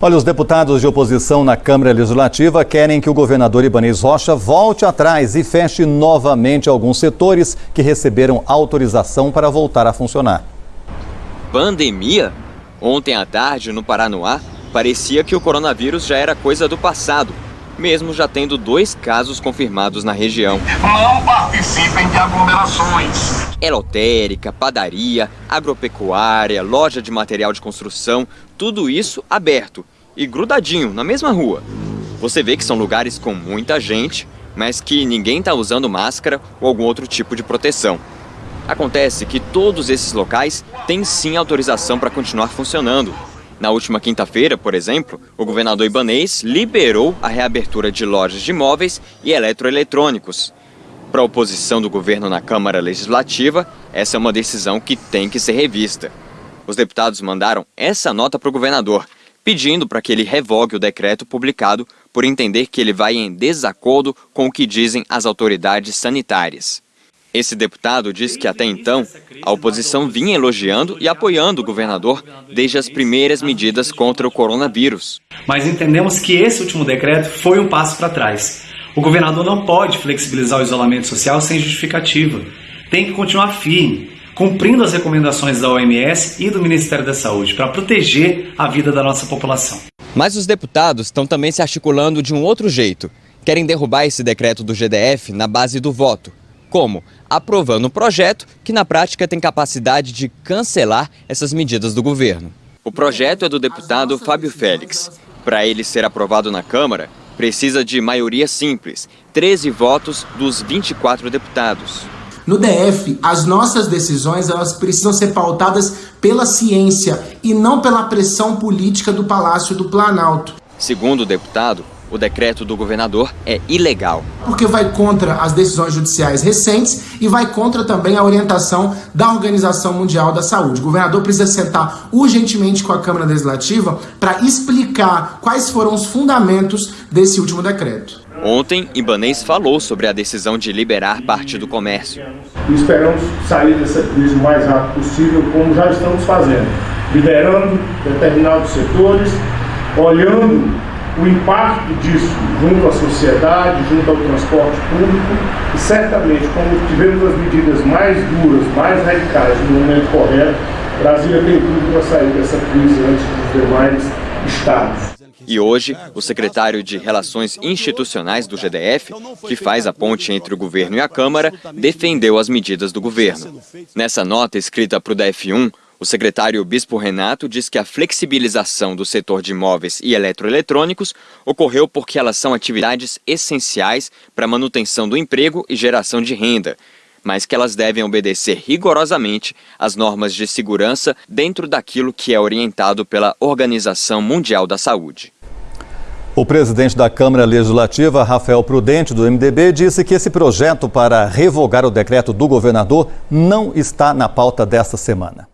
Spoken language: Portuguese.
Olha, os deputados de oposição na Câmara Legislativa querem que o governador Ibanez Rocha volte atrás e feche novamente alguns setores que receberam autorização para voltar a funcionar. Pandemia? Ontem à tarde, no Paranoá, parecia que o coronavírus já era coisa do passado, mesmo já tendo dois casos confirmados na região. Não participem de aglomerações. É lotérica, padaria, agropecuária, loja de material de construção, tudo isso aberto e grudadinho na mesma rua. Você vê que são lugares com muita gente, mas que ninguém está usando máscara ou algum outro tipo de proteção. Acontece que todos esses locais têm sim autorização para continuar funcionando. Na última quinta-feira, por exemplo, o governador Ibanês liberou a reabertura de lojas de imóveis e eletroeletrônicos. Para a oposição do governo na Câmara Legislativa, essa é uma decisão que tem que ser revista. Os deputados mandaram essa nota para o governador, pedindo para que ele revogue o decreto publicado por entender que ele vai em desacordo com o que dizem as autoridades sanitárias. Esse deputado disse que até então a oposição vinha elogiando e apoiando o governador desde as primeiras medidas contra o coronavírus. Mas entendemos que esse último decreto foi um passo para trás. O governador não pode flexibilizar o isolamento social sem justificativa. Tem que continuar firme, cumprindo as recomendações da OMS e do Ministério da Saúde para proteger a vida da nossa população. Mas os deputados estão também se articulando de um outro jeito. Querem derrubar esse decreto do GDF na base do voto. Como? Aprovando um projeto que na prática tem capacidade de cancelar essas medidas do governo. O projeto é do deputado Fábio Félix. Para ele ser aprovado na Câmara, precisa de maioria simples, 13 votos dos 24 deputados. No DF, as nossas decisões elas precisam ser pautadas pela ciência e não pela pressão política do Palácio do Planalto. Segundo o deputado, o decreto do governador é ilegal. Porque vai contra as decisões judiciais recentes e vai contra também a orientação da Organização Mundial da Saúde. O governador precisa sentar urgentemente com a Câmara Legislativa para explicar quais foram os fundamentos desse último decreto. Ontem, Ibanês falou sobre a decisão de liberar parte do comércio. Esperamos sair dessa crise o mais rápido possível, como já estamos fazendo, liberando determinados setores, olhando o impacto disso junto à sociedade, junto ao transporte público e certamente, como tivemos as medidas mais duras, mais radicais no momento correto, Brasília tem tudo para sair dessa crise antes dos demais estados. E hoje, o secretário de Relações Institucionais do GDF, que faz a ponte entre o governo e a Câmara, defendeu as medidas do governo. Nessa nota escrita para o DF1, o secretário Bispo Renato diz que a flexibilização do setor de imóveis e eletroeletrônicos ocorreu porque elas são atividades essenciais para a manutenção do emprego e geração de renda, mas que elas devem obedecer rigorosamente às normas de segurança dentro daquilo que é orientado pela Organização Mundial da Saúde. O presidente da Câmara Legislativa, Rafael Prudente, do MDB, disse que esse projeto para revogar o decreto do governador não está na pauta desta semana.